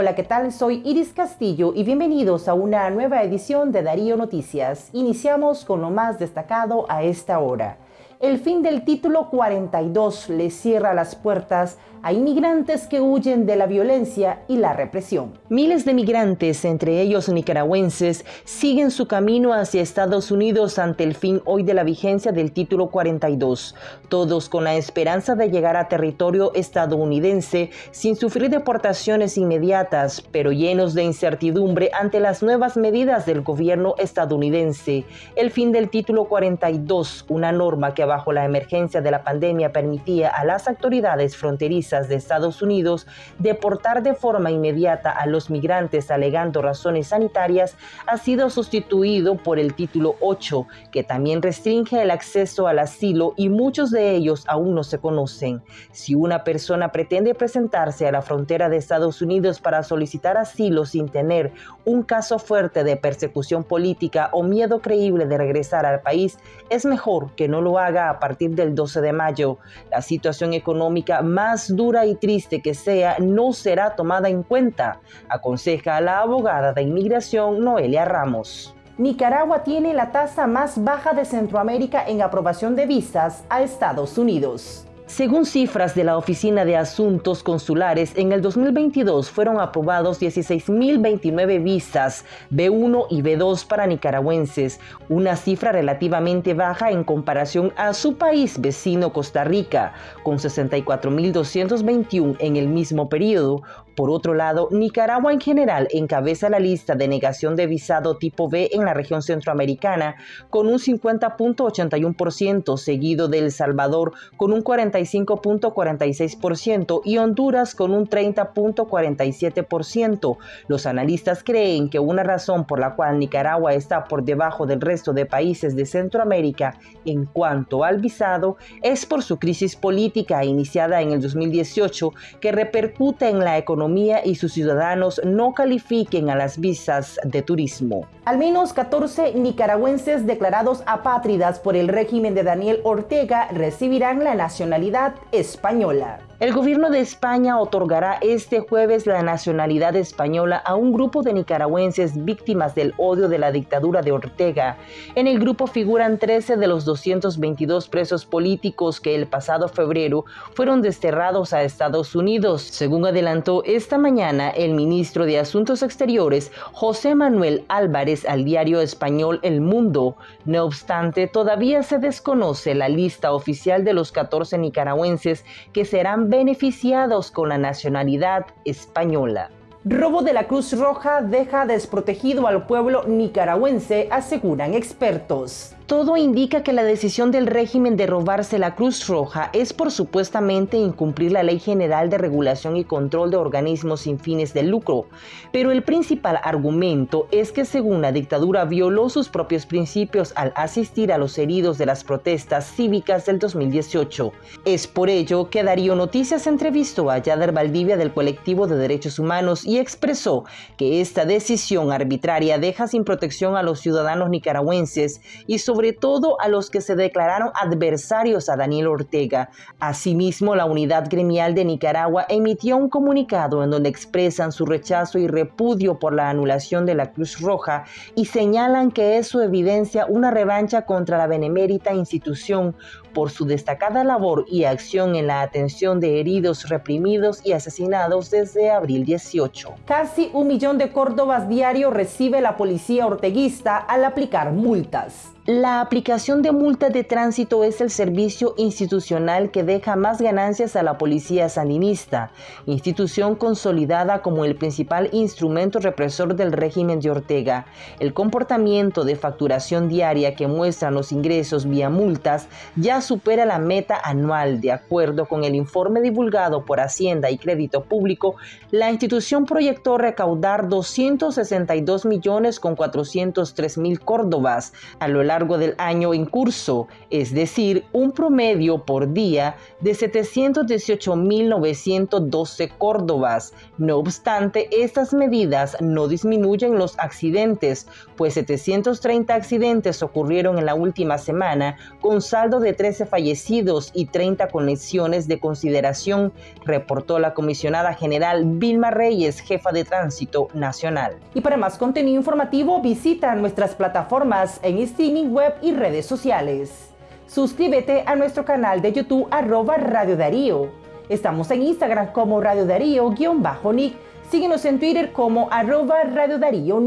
Hola, ¿qué tal? Soy Iris Castillo y bienvenidos a una nueva edición de Darío Noticias. Iniciamos con lo más destacado a esta hora. El fin del título 42 le cierra las puertas a inmigrantes que huyen de la violencia y la represión. Miles de migrantes, entre ellos nicaragüenses, siguen su camino hacia Estados Unidos ante el fin hoy de la vigencia del título 42, todos con la esperanza de llegar a territorio estadounidense sin sufrir deportaciones inmediatas, pero llenos de incertidumbre ante las nuevas medidas del gobierno estadounidense. El fin del título 42, una norma que bajo la emergencia de la pandemia permitía a las autoridades fronterizas de Estados Unidos deportar de forma inmediata a los migrantes alegando razones sanitarias ha sido sustituido por el título 8, que también restringe el acceso al asilo y muchos de ellos aún no se conocen. Si una persona pretende presentarse a la frontera de Estados Unidos para solicitar asilo sin tener un caso fuerte de persecución política o miedo creíble de regresar al país, es mejor que no lo haga a partir del 12 de mayo. La situación económica más dura y triste que sea, no será tomada en cuenta, aconseja la abogada de inmigración Noelia Ramos. Nicaragua tiene la tasa más baja de Centroamérica en aprobación de visas a Estados Unidos. Según cifras de la Oficina de Asuntos Consulares, en el 2022 fueron aprobados 16.029 visas B1 y B2 para nicaragüenses, una cifra relativamente baja en comparación a su país vecino Costa Rica, con 64.221 en el mismo periodo, por otro lado, Nicaragua en general encabeza la lista de negación de visado tipo B en la región centroamericana con un 50.81%, seguido de El Salvador con un 45.46% y Honduras con un 30.47%. Los analistas creen que una razón por la cual Nicaragua está por debajo del resto de países de Centroamérica en cuanto al visado es por su crisis política iniciada en el 2018 que repercute en la economía y sus ciudadanos no califiquen a las visas de turismo. Al menos 14 nicaragüenses declarados apátridas por el régimen de Daniel Ortega recibirán la nacionalidad española. El gobierno de España otorgará este jueves la nacionalidad española a un grupo de nicaragüenses víctimas del odio de la dictadura de Ortega. En el grupo figuran 13 de los 222 presos políticos que el pasado febrero fueron desterrados a Estados Unidos. Según adelantó esta mañana el ministro de Asuntos Exteriores, José Manuel Álvarez, al diario español El Mundo. No obstante, todavía se desconoce la lista oficial de los 14 nicaragüenses que serán beneficiados con la nacionalidad española. Robo de la Cruz Roja deja desprotegido al pueblo nicaragüense, aseguran expertos. Todo indica que la decisión del régimen de robarse la Cruz Roja es por supuestamente incumplir la Ley General de Regulación y Control de Organismos sin fines de lucro, pero el principal argumento es que según la dictadura violó sus propios principios al asistir a los heridos de las protestas cívicas del 2018. Es por ello que Darío Noticias entrevistó a Yader Valdivia del colectivo de derechos humanos y expresó que esta decisión arbitraria deja sin protección a los ciudadanos nicaragüenses y sobre sobre todo a los que se declararon adversarios a Daniel Ortega. Asimismo, la Unidad Gremial de Nicaragua emitió un comunicado en donde expresan su rechazo y repudio por la anulación de la Cruz Roja y señalan que eso evidencia una revancha contra la benemérita institución por su destacada labor y acción en la atención de heridos reprimidos y asesinados desde abril 18. Casi un millón de córdobas diario recibe la policía orteguista al aplicar multas. La aplicación de multas de tránsito es el servicio institucional que deja más ganancias a la policía sandinista, institución consolidada como el principal instrumento represor del régimen de Ortega. El comportamiento de facturación diaria que muestran los ingresos vía multas ya supera la meta anual. De acuerdo con el informe divulgado por Hacienda y Crédito Público, la institución proyectó recaudar 262 millones con 403 mil córdobas a lo largo largo del año en curso, es decir, un promedio por día de 718.912 Córdobas. No obstante, estas medidas no disminuyen los accidentes, pues 730 accidentes ocurrieron en la última semana, con saldo de 13 fallecidos y 30 conexiones de consideración, reportó la comisionada general Vilma Reyes, jefa de Tránsito Nacional. Y para más contenido informativo, visita nuestras plataformas en streaming web y redes sociales. Suscríbete a nuestro canal de YouTube arroba Radio Darío. Estamos en Instagram como Radio Darío-Nick. Síguenos en Twitter como arroba Radio Darío.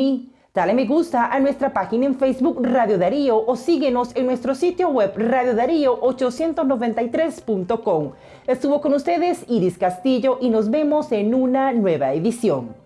Dale me gusta a nuestra página en Facebook Radio Darío o síguenos en nuestro sitio web radiodarío893.com. Estuvo con ustedes Iris Castillo y nos vemos en una nueva edición.